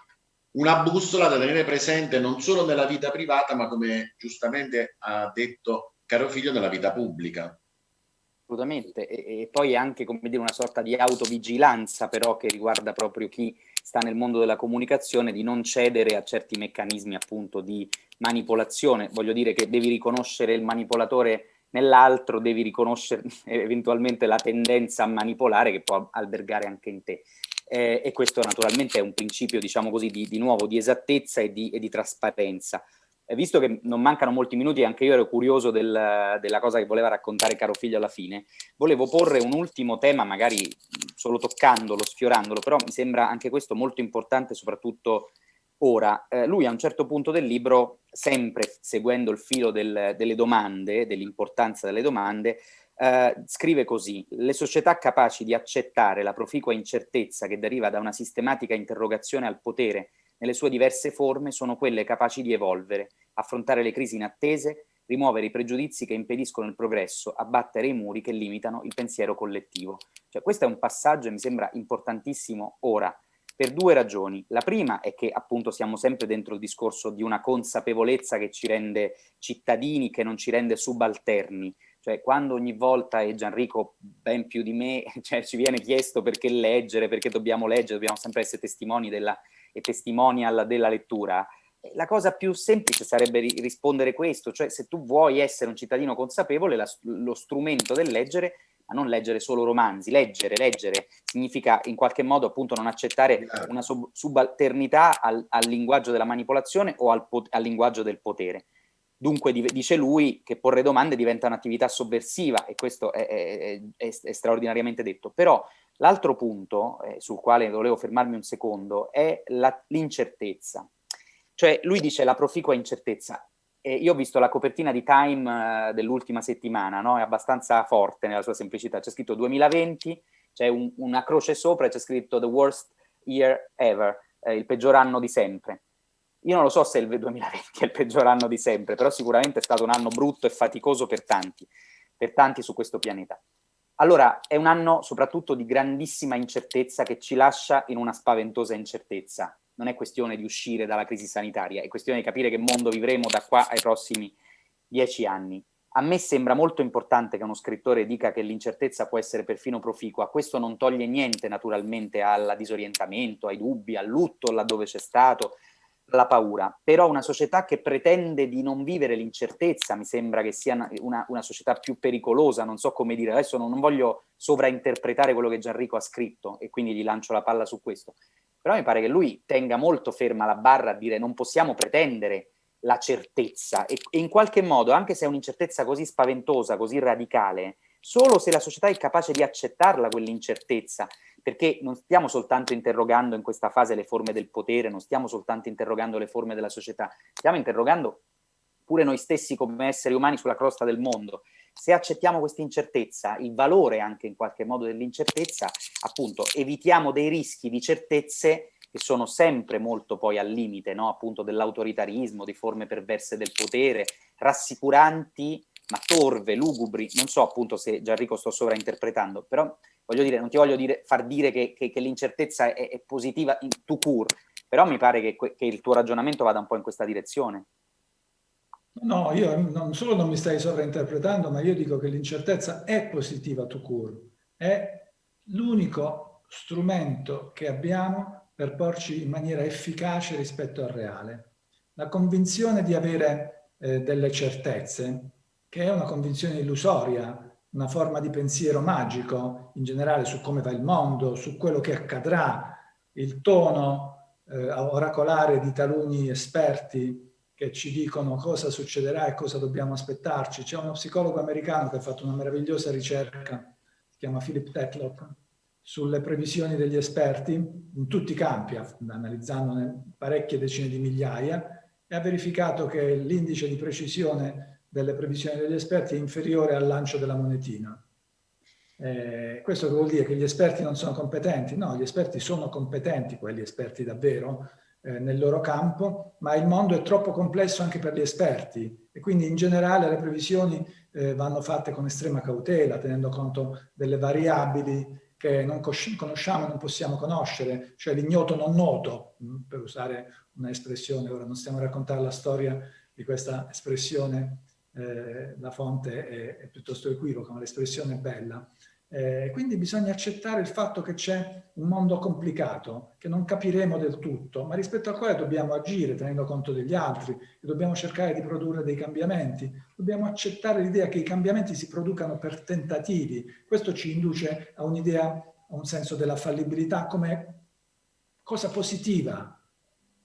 una bussola da tenere presente non solo nella vita privata, ma come giustamente ha detto caro figlio, nella vita pubblica. Assolutamente, e, e poi anche come dire, una sorta di autovigilanza però che riguarda proprio chi sta nel mondo della comunicazione, di non cedere a certi meccanismi appunto di manipolazione. Voglio dire che devi riconoscere il manipolatore nell'altro, devi riconoscere eventualmente la tendenza a manipolare che può albergare anche in te eh, e questo naturalmente è un principio, diciamo così, di, di nuovo di esattezza e di, e di trasparenza. Eh, visto che non mancano molti minuti, anche io ero curioso del, della cosa che voleva raccontare caro figlio alla fine, volevo porre un ultimo tema, magari solo toccandolo, sfiorandolo, però mi sembra anche questo molto importante, soprattutto ora. Eh, lui a un certo punto del libro, sempre seguendo il filo del, delle domande, dell'importanza delle domande, eh, scrive così, le società capaci di accettare la proficua incertezza che deriva da una sistematica interrogazione al potere nelle sue diverse forme sono quelle capaci di evolvere, affrontare le crisi inattese, rimuovere i pregiudizi che impediscono il progresso, abbattere i muri che limitano il pensiero collettivo. Cioè, questo è un passaggio, mi sembra importantissimo ora, per due ragioni. La prima è che appunto siamo sempre dentro il discorso di una consapevolezza che ci rende cittadini, che non ci rende subalterni, cioè quando ogni volta, e Gianrico ben più di me, cioè, ci viene chiesto perché leggere, perché dobbiamo leggere, dobbiamo sempre essere testimoni della, e testimonial della lettura, eh, la cosa più semplice sarebbe rispondere questo, cioè se tu vuoi essere un cittadino consapevole, la, lo strumento del leggere, ma non leggere solo romanzi, leggere, leggere significa in qualche modo appunto non accettare una sub subalternità al, al, linguaggio della manipolazione o al, al linguaggio del potere. Dunque dice lui che porre domande diventa un'attività sovversiva e questo è, è, è, è straordinariamente detto. Però l'altro punto eh, sul quale volevo fermarmi un secondo è l'incertezza. Cioè lui dice la proficua incertezza. E io ho visto la copertina di Time eh, dell'ultima settimana, no? è abbastanza forte nella sua semplicità. C'è scritto 2020, c'è un, una croce sopra e c'è scritto the worst year ever, eh, il peggior anno di sempre io non lo so se il 2020 è il peggior anno di sempre, però sicuramente è stato un anno brutto e faticoso per tanti, per tanti su questo pianeta. Allora, è un anno soprattutto di grandissima incertezza che ci lascia in una spaventosa incertezza. Non è questione di uscire dalla crisi sanitaria, è questione di capire che mondo vivremo da qua ai prossimi dieci anni. A me sembra molto importante che uno scrittore dica che l'incertezza può essere perfino proficua. Questo non toglie niente naturalmente al disorientamento, ai dubbi, al lutto laddove c'è stato, la paura, però una società che pretende di non vivere l'incertezza mi sembra che sia una, una, società più pericolosa, non so come dire, adesso non, non, voglio sovrainterpretare quello che Gianrico ha scritto e quindi gli lancio la palla su questo, però mi pare che lui tenga molto ferma la barra a dire non possiamo pretendere la certezza e, e in qualche modo, anche se è un'incertezza così spaventosa, così radicale, solo se la società è capace di accettarla quell'incertezza perché non stiamo soltanto interrogando in questa fase le forme del potere, non stiamo soltanto interrogando le forme della società, stiamo interrogando pure noi stessi come esseri umani sulla crosta del mondo. Se accettiamo questa incertezza, il valore anche in qualche modo dell'incertezza, appunto evitiamo dei rischi di certezze che sono sempre molto poi al limite, no? appunto dell'autoritarismo, di forme perverse del potere, rassicuranti ma torve, lugubri, non so appunto se Gianrico sto sovrainterpretando, però voglio dire, non ti voglio dire, far dire che, che, che l'incertezza è, è, positiva in to cure, Però mi pare che, che il tuo ragionamento vada un po' in questa direzione. No, io non solo non mi stai sovrainterpretando, ma io dico che l'incertezza è positiva to cure, è l'unico strumento che abbiamo per porci in maniera efficace rispetto al reale. La convinzione di avere eh, delle certezze, che è una convinzione illusoria, una forma di pensiero magico in generale su come va il mondo, su quello che accadrà, il tono eh, oracolare di taluni esperti che ci dicono cosa succederà e cosa dobbiamo aspettarci. C'è uno psicologo americano che ha fatto una meravigliosa ricerca, si chiama Philip Tetlock, sulle previsioni degli esperti in tutti i campi, analizzandone parecchie decine di migliaia, e ha verificato che l'indice di precisione delle previsioni degli esperti è inferiore al lancio della monetina. Eh, questo vuol dire che gli esperti non sono competenti? No, gli esperti sono competenti, quelli esperti davvero, eh, nel loro campo, ma il mondo è troppo complesso anche per gli esperti e quindi in generale le previsioni eh, vanno fatte con estrema cautela, tenendo conto delle variabili che non conosciamo e non possiamo conoscere, cioè l'ignoto non noto, mm, per usare un'espressione, ora non stiamo a raccontare la storia di questa espressione, eh, la fonte è, è piuttosto equivoca, ma l'espressione è bella, eh, quindi bisogna accettare il fatto che c'è un mondo complicato, che non capiremo del tutto, ma rispetto al quale dobbiamo agire tenendo conto degli altri e dobbiamo cercare di produrre dei cambiamenti. Dobbiamo accettare l'idea che i cambiamenti si producano per tentativi. Questo ci induce a un'idea, a un senso della fallibilità come cosa positiva.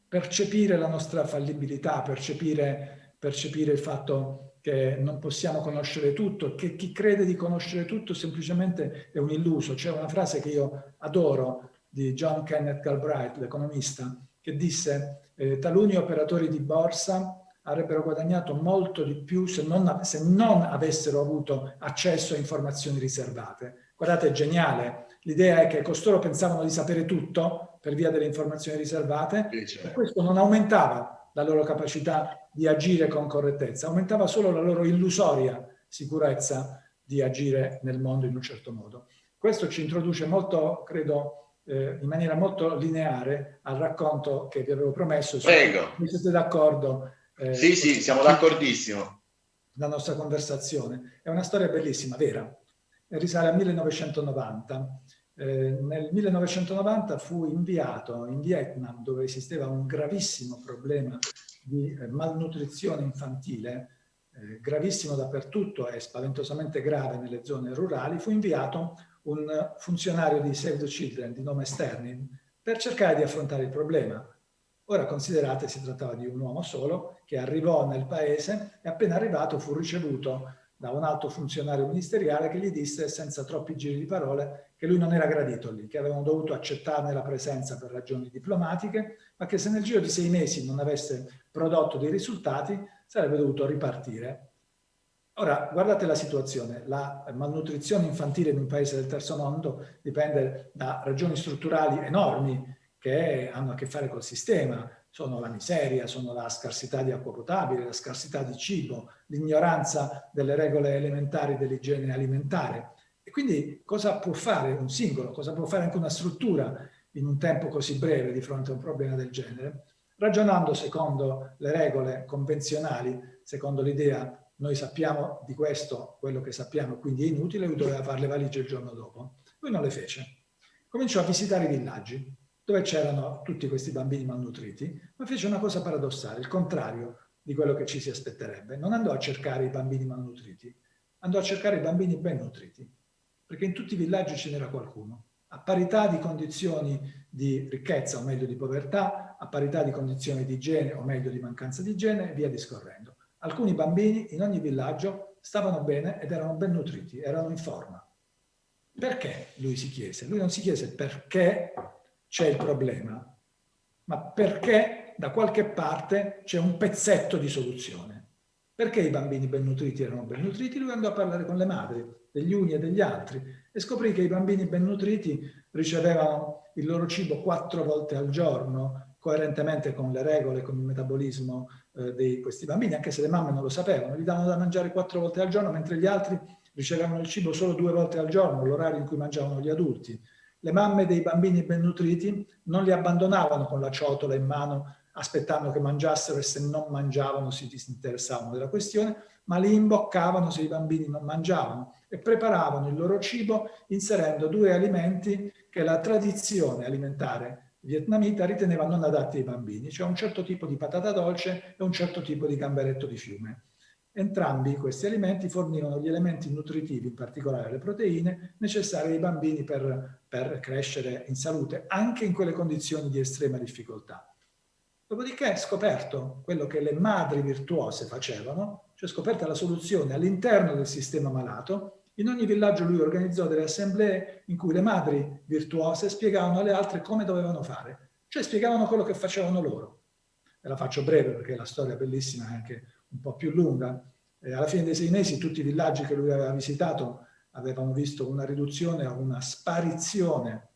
Percepire la nostra fallibilità, percepire, percepire il fatto che non possiamo conoscere tutto, che chi crede di conoscere tutto semplicemente è un illuso. C'è una frase che io adoro di John Kenneth Galbraith, l'economista, che disse eh, taluni operatori di borsa avrebbero guadagnato molto di più se non, se non avessero avuto accesso a informazioni riservate. Guardate, è geniale. L'idea è che costoro pensavano di sapere tutto per via delle informazioni riservate e questo non aumentava la loro capacità di agire con correttezza, aumentava solo la loro illusoria sicurezza di agire nel mondo in un certo modo. Questo ci introduce molto, credo, eh, in maniera molto lineare al racconto che vi avevo promesso. Prego. Se siete d'accordo? Eh, sì, sì, siamo d'accordissimo. La nostra conversazione. È una storia bellissima, vera. Risale al 1990. Eh, nel 1990 fu inviato in Vietnam, dove esisteva un gravissimo problema di eh, malnutrizione infantile, eh, gravissimo dappertutto e spaventosamente grave nelle zone rurali, fu inviato un funzionario di Save the Children di nome Sterling per cercare di affrontare il problema. Ora considerate si trattava di un uomo solo che arrivò nel paese e appena arrivato fu ricevuto da un alto funzionario ministeriale che gli disse senza troppi giri di parole che lui non era gradito lì, che avevano dovuto accettarne la presenza per ragioni diplomatiche, ma che se nel giro di sei mesi non avesse prodotto dei risultati sarebbe dovuto ripartire. Ora, guardate la situazione, la malnutrizione infantile in un paese del terzo mondo dipende da ragioni strutturali enormi che hanno a che fare col sistema, sono la miseria, sono la scarsità di acqua potabile, la scarsità di cibo, l'ignoranza delle regole elementari dell'igiene alimentare. E quindi cosa può fare un singolo, cosa può fare anche una struttura in un tempo così breve di fronte a un problema del genere? Ragionando secondo le regole convenzionali, secondo l'idea noi sappiamo di questo quello che sappiamo, quindi è inutile, lui doveva fare le valigie il giorno dopo. Lui non le fece. Cominciò a visitare i villaggi, dove c'erano tutti questi bambini malnutriti, ma fece una cosa paradossale, il contrario di quello che ci si aspetterebbe. Non andò a cercare i bambini malnutriti, andò a cercare i bambini ben nutriti, perché in tutti i villaggi ce n'era qualcuno, a parità di condizioni di ricchezza o meglio di povertà, a parità di condizioni di igiene o meglio di mancanza di igiene e via discorrendo. Alcuni bambini in ogni villaggio stavano bene ed erano ben nutriti, erano in forma. Perché? Lui si chiese. Lui non si chiese perché c'è il problema, ma perché da qualche parte c'è un pezzetto di soluzione. Perché i bambini ben nutriti erano ben nutriti? Lui andò a parlare con le madri, degli uni e degli altri, e scoprì che i bambini ben nutriti ricevevano il loro cibo quattro volte al giorno, coerentemente con le regole, con il metabolismo eh, di questi bambini, anche se le mamme non lo sapevano, gli davano da mangiare quattro volte al giorno, mentre gli altri ricevevano il cibo solo due volte al giorno, l'orario in cui mangiavano gli adulti Le mamme dei bambini ben nutriti non li abbandonavano con la ciotola in mano aspettando che mangiassero e se non mangiavano si disinteressavano della questione, ma li imboccavano se i bambini non mangiavano e preparavano il loro cibo inserendo due alimenti che la tradizione alimentare vietnamita riteneva non adatti ai bambini, cioè un certo tipo di patata dolce e un certo tipo di gamberetto di fiume. Entrambi questi alimenti fornivano gli elementi nutritivi, in particolare le proteine, necessarie ai bambini per, per crescere in salute, anche in quelle condizioni di estrema difficoltà. Dopodiché scoperto quello che le madri virtuose facevano, cioè scoperta la soluzione all'interno del sistema malato, in ogni villaggio lui organizzò delle assemblee in cui le madri virtuose spiegavano alle altre come dovevano fare, cioè spiegavano quello che facevano loro. E la faccio breve perché la storia è bellissima e anche un po' più lunga. E alla fine dei sei mesi tutti i villaggi che lui aveva visitato avevano visto una riduzione una sparizione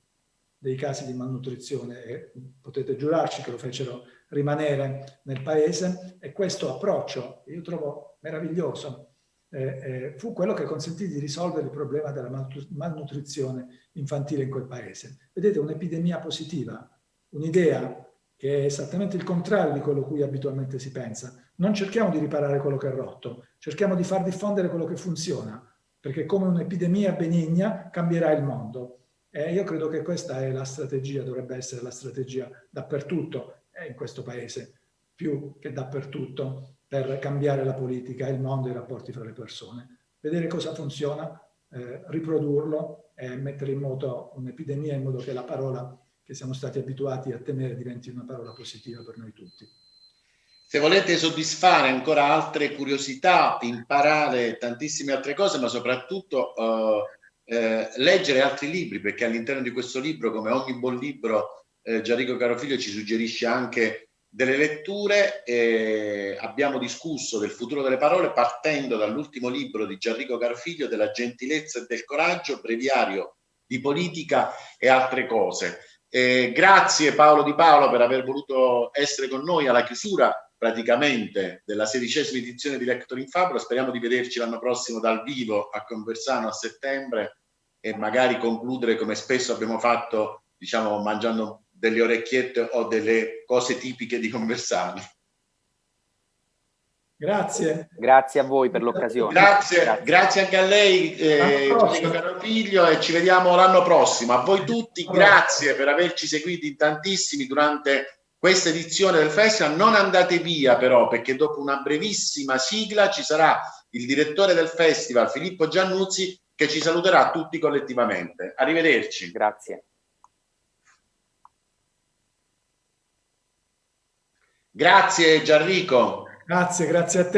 dei casi di malnutrizione e potete giurarci che lo fecero rimanere nel paese e questo approccio, io trovo meraviglioso, eh, eh, fu quello che consentì di risolvere il problema della malnutrizione infantile in quel paese. Vedete, un'epidemia positiva, un'idea che è esattamente il contrario di quello a cui abitualmente si pensa. Non cerchiamo di riparare quello che è rotto, cerchiamo di far diffondere quello che funziona, perché come un'epidemia benigna cambierà il mondo. E io credo che questa è la strategia, dovrebbe essere la strategia dappertutto, in questo paese, più che dappertutto, per cambiare la politica, il mondo e i rapporti fra le persone. Vedere cosa funziona, eh, riprodurlo e mettere in moto un'epidemia in modo che la parola che siamo stati abituati a temere diventi una parola positiva per noi tutti. Se volete soddisfare ancora altre curiosità, imparare tantissime altre cose, ma soprattutto eh, eh, leggere altri libri, perché all'interno di questo libro, come ogni buon libro, eh, Gianrico Carofiglio ci suggerisce anche delle letture. Abbiamo discusso del futuro delle parole partendo dall'ultimo libro di Gianrico Carofiglio, della gentilezza e del coraggio, breviario di politica e altre cose. Grazie Paolo Di Paolo per aver voluto essere con noi alla chiusura praticamente della sedicesima edizione di Lector in Fabula. Speriamo di vederci l'anno prossimo dal vivo a Conversano a settembre e magari concludere come spesso abbiamo fatto, diciamo, mangiando delle orecchiette o delle cose tipiche di Conversano. Grazie. Grazie a voi per l'occasione. Grazie, grazie, grazie, anche a lei, eh, caro figlio, e ci vediamo l'anno prossimo. A voi tutti, grazie per averci seguiti tantissimi durante questa edizione del festival. Non andate via però, perché dopo una brevissima sigla ci sarà il direttore del festival, Filippo Giannuzzi, che ci saluterà tutti collettivamente. Arrivederci. Grazie. Grazie Gianrico. Grazie, grazie a te.